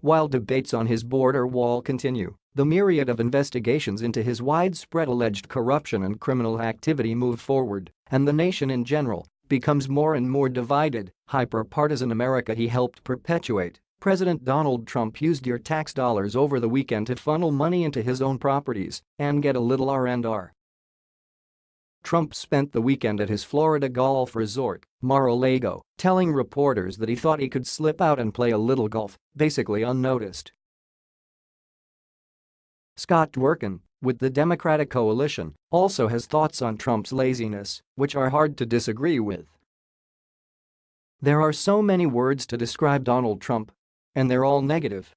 While debates on his border wall continue, the myriad of investigations into his widespread alleged corruption and criminal activity move forward, and the nation in general becomes more and more divided, hyper-partisan America he helped perpetuate. President Donald Trump used your tax dollars over the weekend to funnel money into his own properties and get a little R&R. Trump spent the weekend at his Florida golf resort, Mar-a-Lago, telling reporters that he thought he could slip out and play a little golf, basically unnoticed. Scott Dworkin, with the Democratic coalition, also has thoughts on Trump's laziness, which are hard to disagree with. There are so many words to describe Donald Trump. And they're all negative.